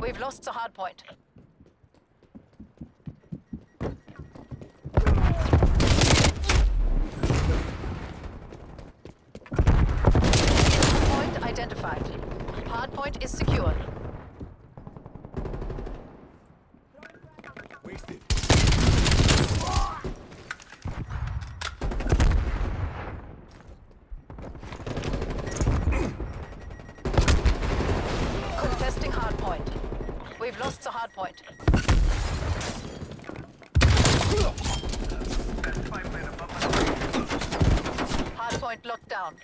We've lost the hard Point Point identified. Hard point is secure. Wasted. Contesting hardpoint. We've lost the hardpoint. Hardpoint locked down.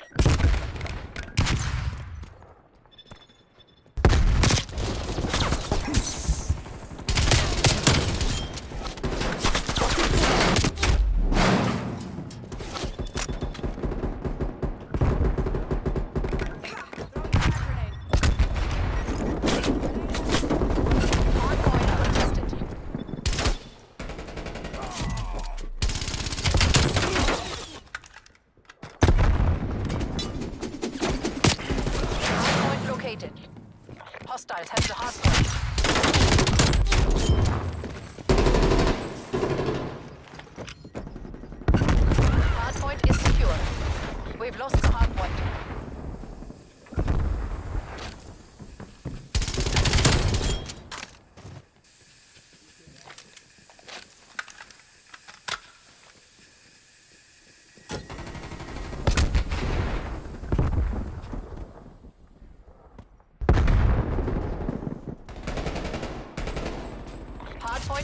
Hardpoint contested. Hardpoint located. Hostiles have the hardpoint. Hardpoint is secure. We've lost the hardpoint.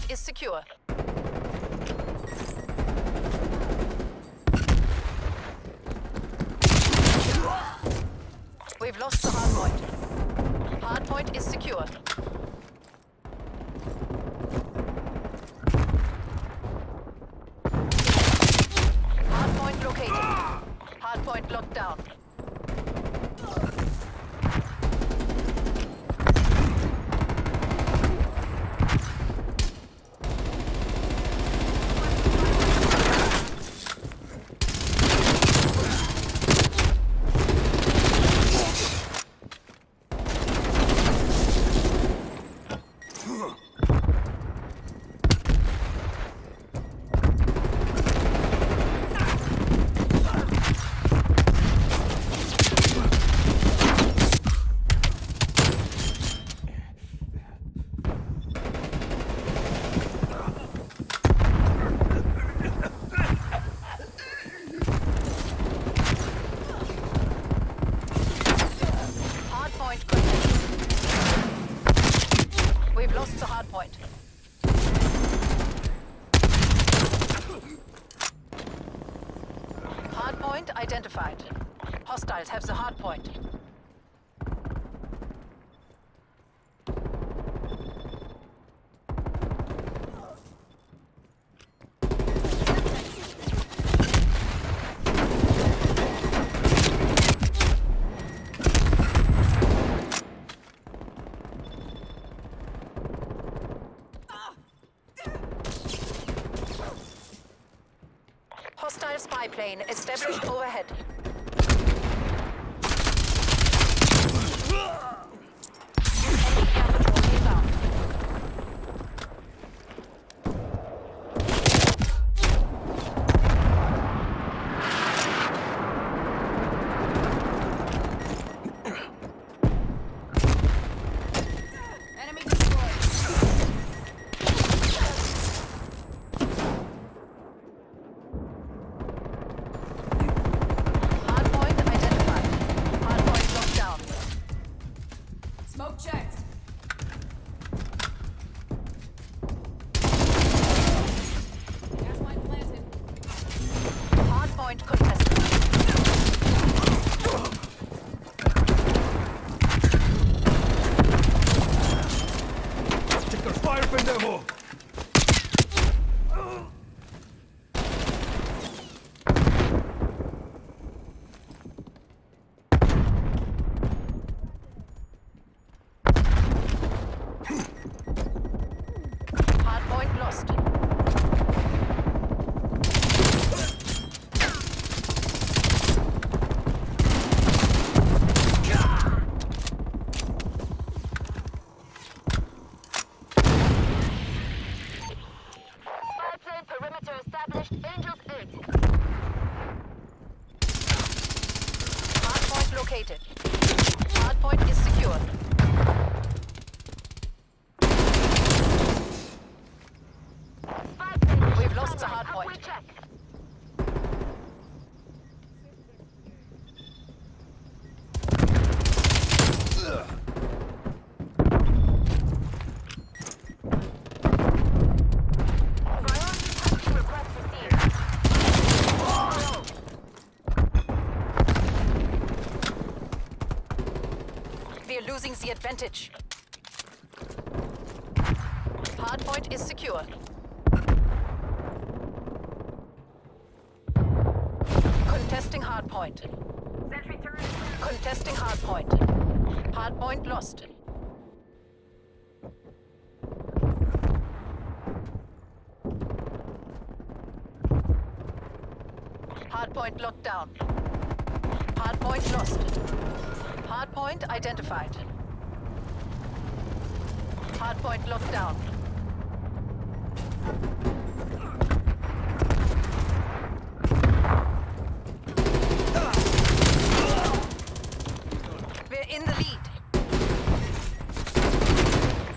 Is secure. We've lost the hardpoint. Hardpoint is secure. Hardpoint located. Hardpoint locked down. Hardpoint contested. We've lost the hardpoint. Hardpoint identified. Hostiles have the hardpoint. Hostile spy plane established overhead. Losing the advantage. Hardpoint is secure. Contesting hardpoint. Contesting hardpoint. Hardpoint lost. Hardpoint locked down. Hardpoint lost. Hardpoint identified. Hardpoint locked down. We're in the lead.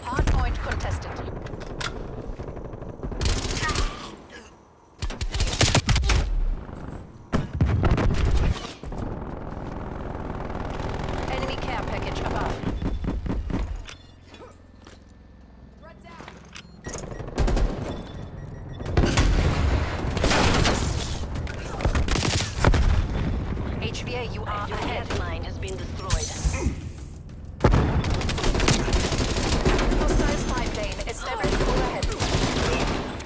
Hardpoint contested. Enemy care package above. HVA, you are Your ahead. line has been destroyed. Hostile spy plane established overhead.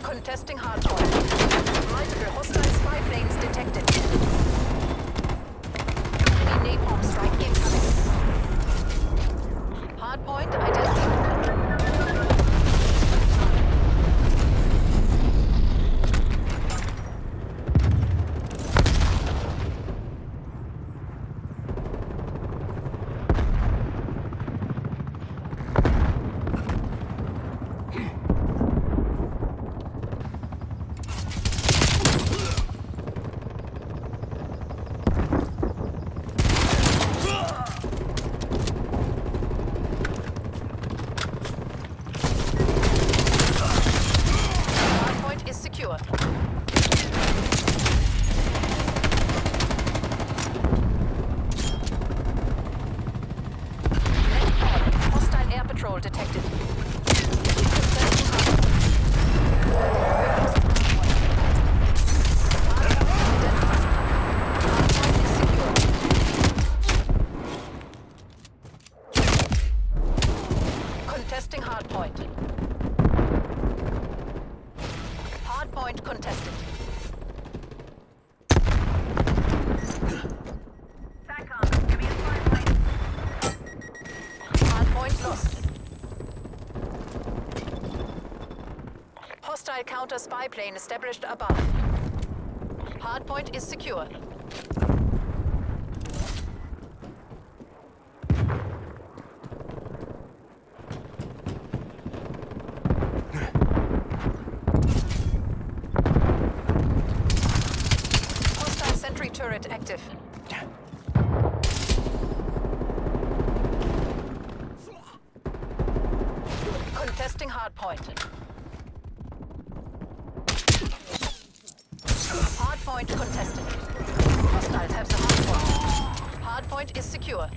Contesting hardpoint. Multiple hostile spy planes detected. Enemy napalm strike incoming. Hardpoint identified. Hardpoint is secure. Net call. Hostile air patrol detected. Hardpoint is secure. Contesting hardpoint. Hardpoint contested. Hardpoint lost. Hostile counter spy plane established above. Hardpoint is secure. Hostile sentry turret active. Contesting hardpoint. Hardpoint contested. Hostiles have the hardpoint. Hardpoint is secure.